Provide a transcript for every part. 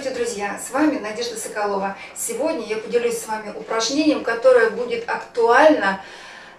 Здравствуйте, друзья! С вами Надежда Соколова. Сегодня я поделюсь с вами упражнением, которое будет актуально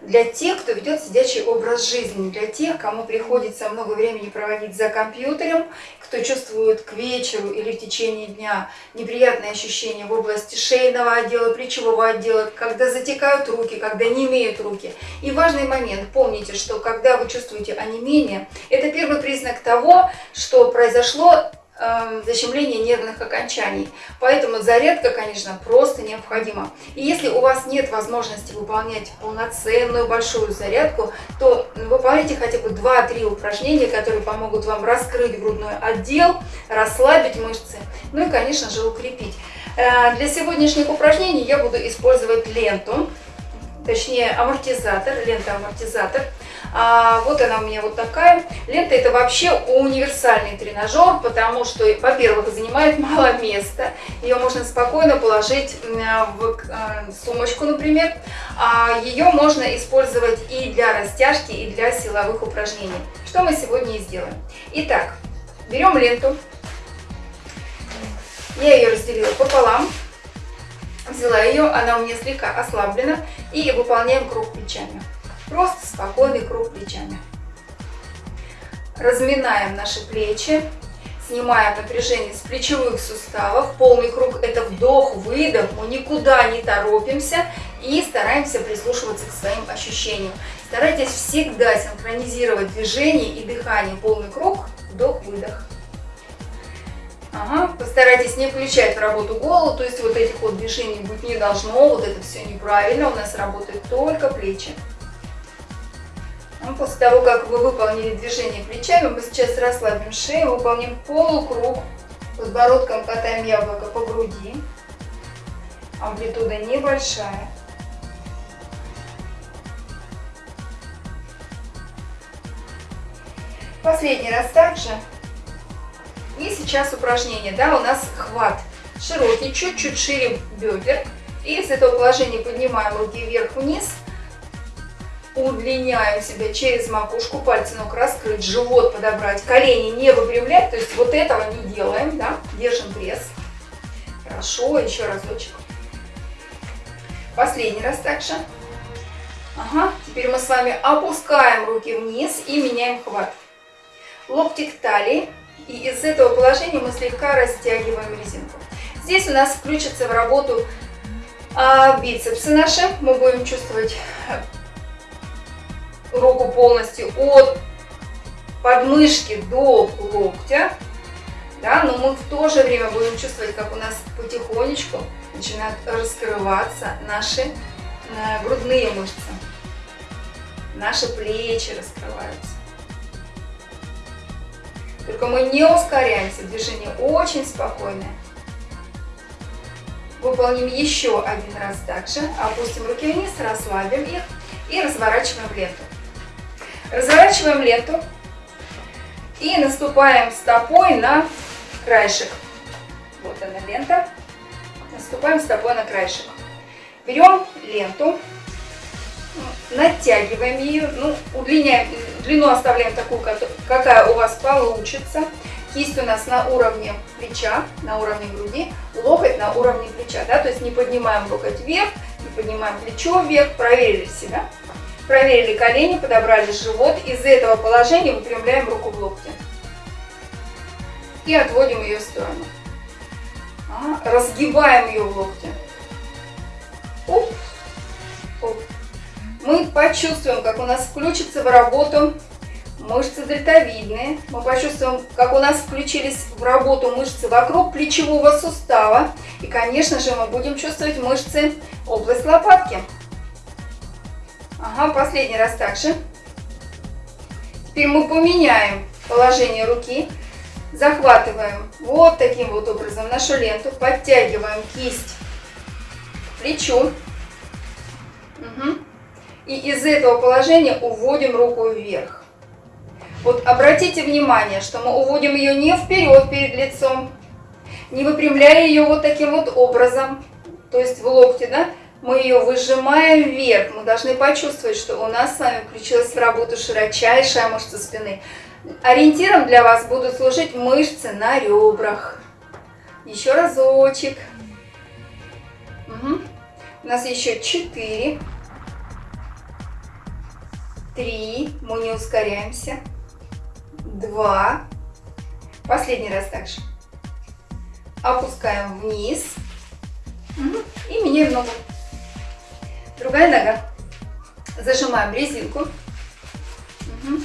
для тех, кто ведет сидячий образ жизни, для тех, кому приходится много времени проводить за компьютером, кто чувствует к вечеру или в течение дня неприятные ощущения в области шейного отдела, плечевого отдела, когда затекают руки, когда не имеют руки. И важный момент, помните, что когда вы чувствуете онемение, это первый признак того, что произошло Эм, защемление нервных окончаний. Поэтому зарядка, конечно, просто необходима. И если у вас нет возможности выполнять полноценную большую зарядку, то выполняйте хотя бы 2-3 упражнения, которые помогут вам раскрыть грудной отдел, расслабить мышцы, ну и, конечно же, укрепить. Э, для сегодняшних упражнений я буду использовать ленту, точнее амортизатор, лента-амортизатор. А, вот она у меня вот такая. Лента это вообще универсальный тренажер, потому что, во-первых, занимает мало места. Ее можно спокойно положить в э, сумочку, например. А ее можно использовать и для растяжки, и для силовых упражнений. Что мы сегодня и сделаем. Итак, берем ленту. Я ее разделила пополам. Взяла ее, она у меня слегка ослаблена. И выполняем круг плечами. Просто спокойный круг плечами. Разминаем наши плечи, снимаем напряжение с плечевых суставов. Полный круг – это вдох-выдох, мы никуда не торопимся и стараемся прислушиваться к своим ощущениям. Старайтесь всегда синхронизировать движение и дыхание. Полный круг, вдох-выдох. Ага, постарайтесь не включать в работу голову, то есть вот этих вот движений быть не должно, вот это все неправильно, у нас работают только плечи. После того, как вы выполнили движение плечами, мы сейчас расслабим шею, выполним полукруг, подбородком катаем яблоко по груди. Амплитуда небольшая. Последний раз также. И сейчас упражнение, да, у нас хват широкий, чуть-чуть шире бедер. И с этого положения поднимаем руки вверх-вниз удлиняем себя через макушку, пальцы ног раскрыть, живот подобрать, колени не выпрямлять, то есть вот этого не делаем, да, держим пресс. Хорошо, еще разочек. Последний раз также. Ага, теперь мы с вами опускаем руки вниз и меняем хват. Локти к талии, и из этого положения мы слегка растягиваем резинку. Здесь у нас включится в работу а, бицепсы наши, мы будем чувствовать руку полностью от подмышки до локтя, да, но мы в то же время будем чувствовать, как у нас потихонечку начинают раскрываться наши э, грудные мышцы, наши плечи раскрываются. Только мы не ускоряемся, движение очень спокойное. Выполним еще один раз также, опустим руки вниз, расслабим их и разворачиваем в ленту. Разворачиваем ленту и наступаем стопой на краешек. Вот она лента. Наступаем стопой на краешек. Берем ленту, натягиваем ее, ну, удлиняем, длину оставляем такую, какая у вас получится. Кисть у нас на уровне плеча, на уровне груди, локоть на уровне плеча, да, то есть не поднимаем локоть вверх, не поднимаем плечо вверх, проверили себя. Проверили колени, подобрали живот. Из этого положения выпрямляем руку в локте. И отводим ее в сторону. А, разгибаем ее в локте. Оп, оп. Мы почувствуем, как у нас включится в работу мышцы дельтовидные. Мы почувствуем, как у нас включились в работу мышцы вокруг плечевого сустава. И, конечно же, мы будем чувствовать мышцы область лопатки. Ага, последний раз также. Теперь мы поменяем положение руки. Захватываем вот таким вот образом нашу ленту. Подтягиваем кисть к плечу. Угу. И из этого положения уводим руку вверх. Вот обратите внимание, что мы уводим ее не вперед перед лицом, не выпрямляя ее вот таким вот образом, то есть в локте, да, мы ее выжимаем вверх. Мы должны почувствовать, что у нас с вами включилась в работу широчайшая мышца спины. Ориентиром для вас будут служить мышцы на ребрах. Еще разочек. Угу. У нас еще четыре. Три. Мы не ускоряемся. Два. Последний раз также. Опускаем вниз. Угу. И меняем ногу. Другая нога. Зажимаем резинку. Угу.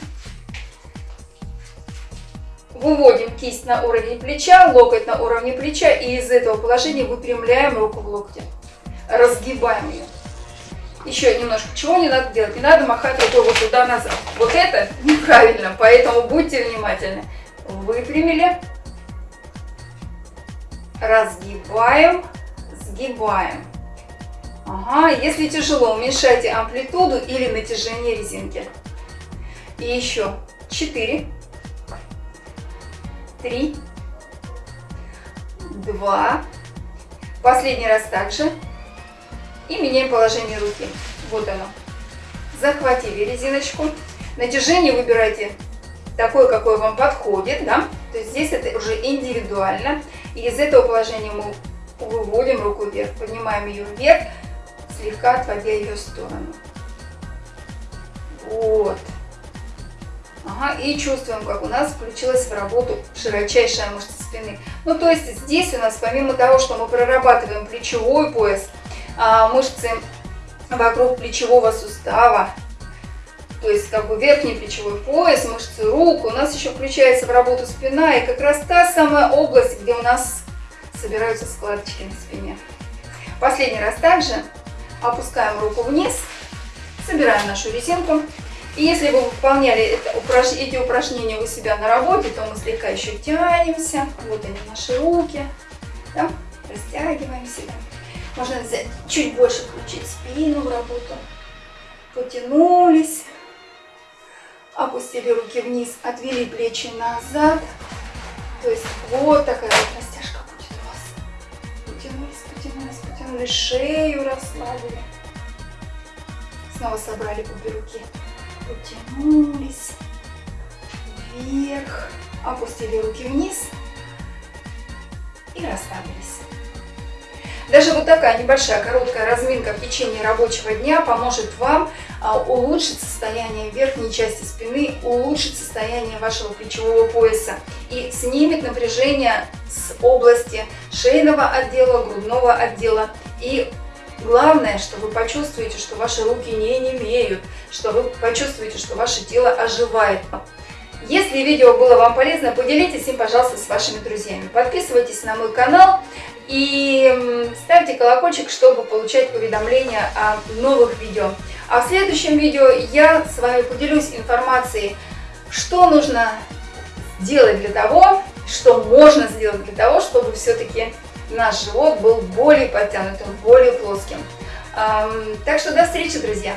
Выводим кисть на уровень плеча, локоть на уровне плеча. И из этого положения выпрямляем руку в локте. Разгибаем ее. Еще немножко. Чего не надо делать? Не надо махать рукой вот туда-назад. Вот это неправильно, поэтому будьте внимательны. Выпрямили. Разгибаем. Сгибаем. Ага, если тяжело, уменьшайте амплитуду или натяжение резинки. И еще 4, 3, 2, последний раз также. И меняем положение руки. Вот оно. Захватили резиночку. Натяжение выбирайте такое, какое вам подходит, да. То есть здесь это уже индивидуально. И из этого положения мы выводим руку вверх, поднимаем ее вверх, слегка отводя ее в сторону. Вот. Ага, и чувствуем, как у нас включилась в работу широчайшая мышца спины. Ну, то есть здесь у нас, помимо того, что мы прорабатываем плечевой пояс, а, мышцы вокруг плечевого сустава, то есть как бы верхний плечевой пояс, мышцы рук, у нас еще включается в работу спина, и как раз та самая область, где у нас собираются складочки на спине. Последний раз также опускаем руку вниз, собираем нашу резинку. И если вы выполняли это, упраж... эти упражнения у себя на работе, то мы слегка еще тянемся. Вот они, наши руки. Да? Растягиваем себя. Можно взять, чуть больше включить спину в работу. Потянулись. Опустили руки вниз, отвели плечи назад. То есть вот такая вот потянули шею, расслабили. Снова собрали обе руки. Потянулись вверх, опустили руки вниз и расслабились. Даже вот такая небольшая короткая разминка в течение рабочего дня поможет вам а, улучшить состояние верхней части спины, улучшить состояние вашего плечевого пояса и снимет напряжение с области шейного отдела, грудного отдела и Главное, что вы почувствуете, что ваши руки не немеют, что вы почувствуете, что ваше тело оживает. Если видео было вам полезно, поделитесь им, пожалуйста, с вашими друзьями. Подписывайтесь на мой канал и ставьте колокольчик, чтобы получать уведомления о новых видео. А в следующем видео я с вами поделюсь информацией, что нужно сделать для того, что можно сделать для того, чтобы все-таки наш живот был более подтянутым, более плоским. Так что до встречи, друзья!